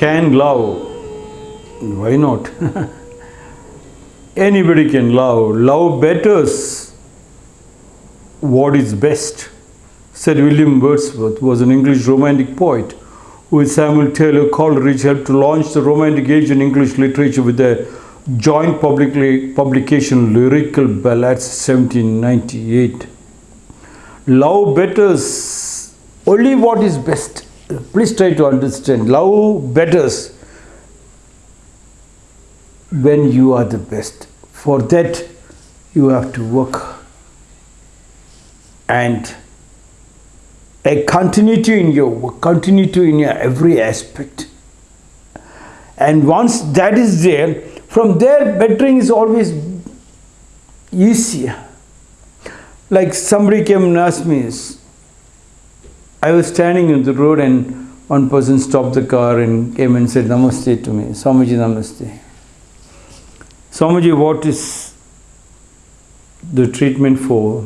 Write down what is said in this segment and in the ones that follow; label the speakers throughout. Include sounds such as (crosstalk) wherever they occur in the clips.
Speaker 1: can love. Why not? Anybody can love. Love betters what is best, said William Wordsworth, was an English romantic poet who with Samuel Taylor Coleridge helped to launch the romantic age in English literature with their joint publicly, publication Lyrical Ballads 1798. Love betters only what is best. Please try to understand. Love betters when you are the best. For that, you have to work and a continuity in your work, continuity in your every aspect. And once that is there, from there, bettering is always easier. Like somebody came and asked me, I was standing in the road and one person stopped the car and came and said Namaste to me. Swamiji Namaste. Swamiji, what is the treatment for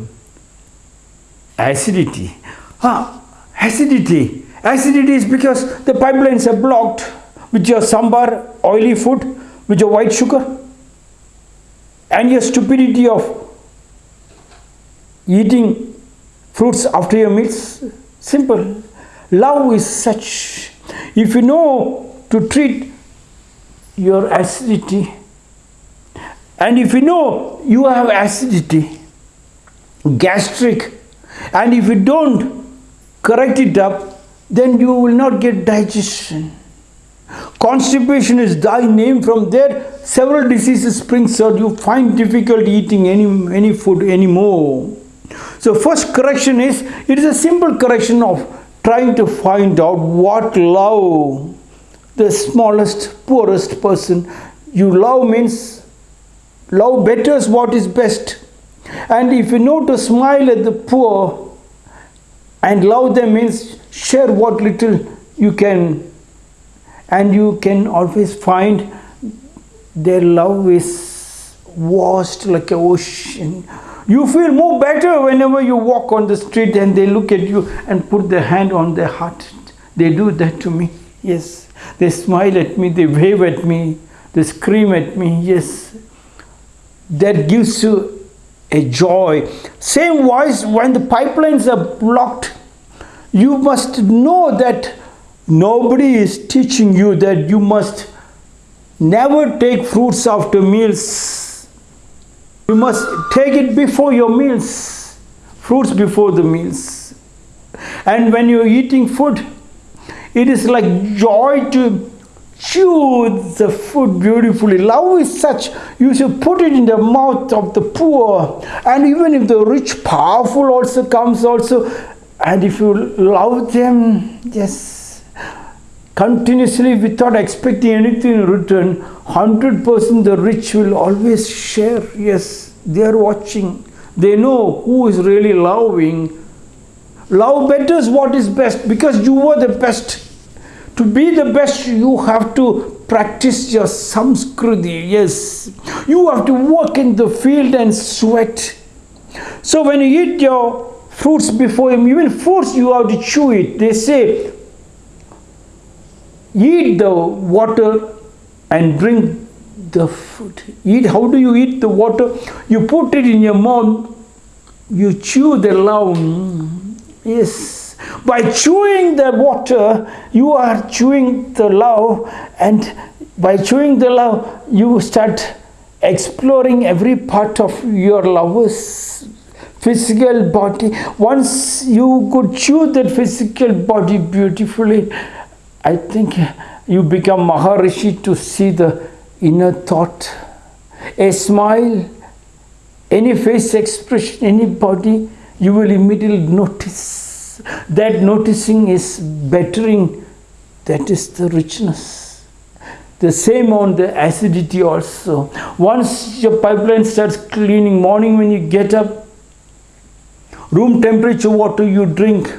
Speaker 1: acidity? Ah, acidity. Acidity is because the pipelines are blocked with your sambar, oily food, with your white sugar, and your stupidity of eating fruits after your meals. Simple. Love is such. If you know to treat your acidity, and if you know you have acidity, gastric, and if you don't correct it up, then you will not get digestion. Constipation is thy name. From there, several diseases springs out. You find difficult eating any, any food anymore. So first correction is, it is a simple correction of trying to find out what love the smallest, poorest person. You love means love betters what is best. And if you know to smile at the poor and love them means share what little you can. And you can always find their love is vast like an ocean you feel more better whenever you walk on the street and they look at you and put their hand on their heart. They do that to me. Yes. They smile at me, they wave at me, they scream at me. Yes. That gives you a joy. Same wise when the pipelines are blocked, you must know that nobody is teaching you that you must never take fruits after meals you must take it before your meals, fruits before the meals. And when you're eating food, it is like joy to chew the food beautifully. Love is such, you should put it in the mouth of the poor. And even if the rich, powerful also comes also, and if you love them, yes, continuously without expecting anything in return, 100% the rich will always share. Yes, they are watching. They know who is really loving. Love betters what is best because you were the best. To be the best, you have to practice your samskriti. Yes, you have to work in the field and sweat. So when you eat your fruits before him, even fruits you have to chew it. They say eat the water and drink the food. Eat, how do you eat the water? You put it in your mouth, you chew the love. Yes. By chewing the water, you are chewing the love, and by chewing the love, you start exploring every part of your lover's physical body. Once you could chew that physical body beautifully, I think you become Maharishi to see the inner thought. A smile, any face expression, any body, you will immediately notice. That noticing is bettering, that is the richness. The same on the acidity also. Once your pipeline starts cleaning, morning when you get up, room temperature water you drink,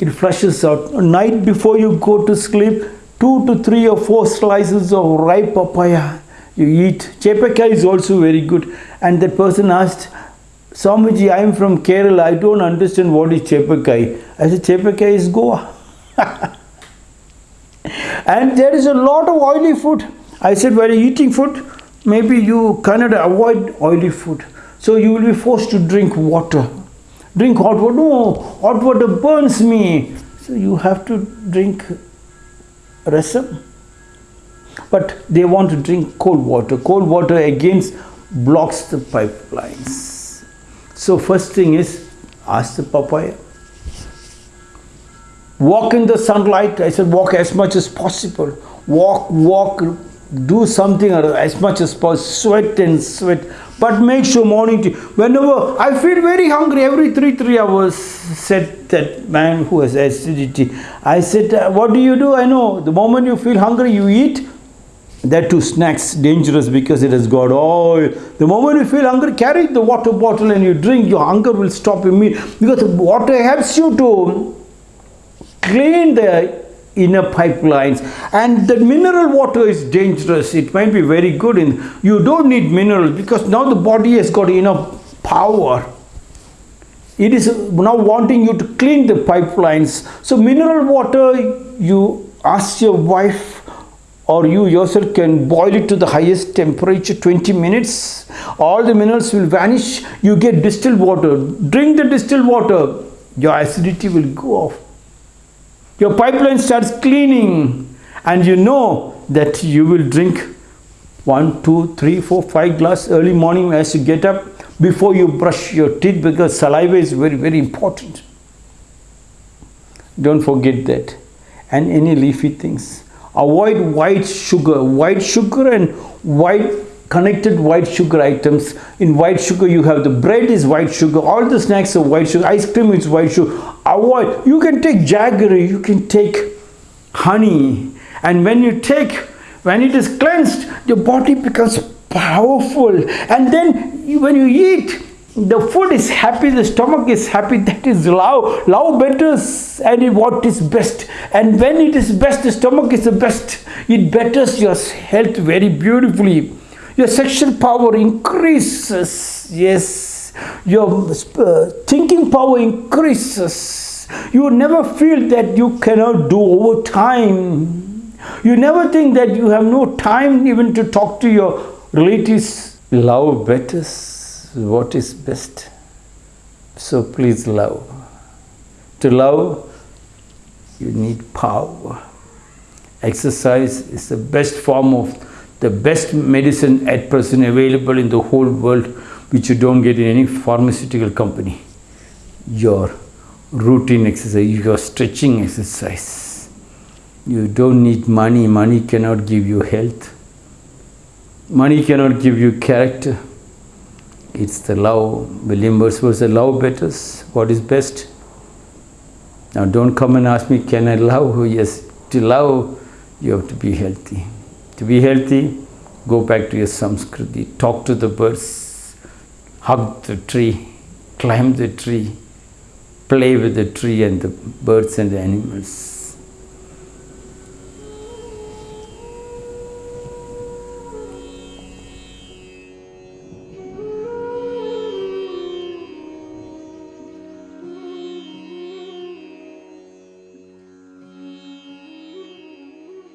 Speaker 1: it flushes out. Night before you go to sleep, two to three or four slices of ripe papaya you eat. Chepeka is also very good. And that person asked, Swamiji, I am from Kerala. I don't understand what is Chepakai. I said, Chepakai is Goa. (laughs) And there is a lot of oily food. I said, while eating food, maybe you cannot avoid oily food. So you will be forced to drink water. Drink hot water. No, hot water burns me. So you have to drink rasam. But they want to drink cold water. Cold water against blocks the pipelines. So first thing is ask the papaya. Walk in the sunlight. I said walk as much as possible. Walk, walk, do something as much as possible. Sweat and sweat. But make sure morning tea. Whenever I feel very hungry, every three, three hours, said that man who has acidity. I said, uh, what do you do? I know. The moment you feel hungry, you eat that too snacks dangerous because it has got oil the moment you feel hungry carry the water bottle and you drink your hunger will stop immediately because water helps you to clean the inner pipelines. And the mineral water is dangerous. It might be very good in you don't need minerals because now the body has got enough power. It is now wanting you to clean the pipelines. So mineral water you ask your wife or you yourself can boil it to the highest temperature 20 minutes. All the minerals will vanish. You get distilled water. Drink the distilled water. Your acidity will go off your pipeline starts cleaning and you know that you will drink one two three four five glass early morning as you get up before you brush your teeth because saliva is very very important. Don't forget that. And any leafy things. Avoid white sugar. White sugar and white connected white sugar items. In white sugar you have the bread is white sugar. All the snacks are white sugar. Ice cream is white sugar. Avoid. You can take jaggery. You can take honey. And when you take when it is cleansed your body becomes powerful. And then when you eat the food is happy, the stomach is happy, (laughs) that is love. Love betters and what is best. And when it is best, the stomach is the best. It betters your health very beautifully. Your sexual power increases. Yes. Your uh, thinking power increases. You never feel that you cannot do over time. You never think that you have no time even to talk to your relatives. Love betters what is best. So please love. To love, you need power. Exercise is the best form of the best medicine at present available in the whole world which you don't get in any pharmaceutical company. Your routine exercise, your stretching exercise. You don't need money. Money cannot give you health. Money cannot give you character it's the love. William Wordsworth said, love betters what is best. Now don't come and ask me, can I love? Yes, to love, you have to be healthy. To be healthy, go back to your Samskriti, talk to the birds, hug the tree, climb the tree, play with the tree and the birds and the animals.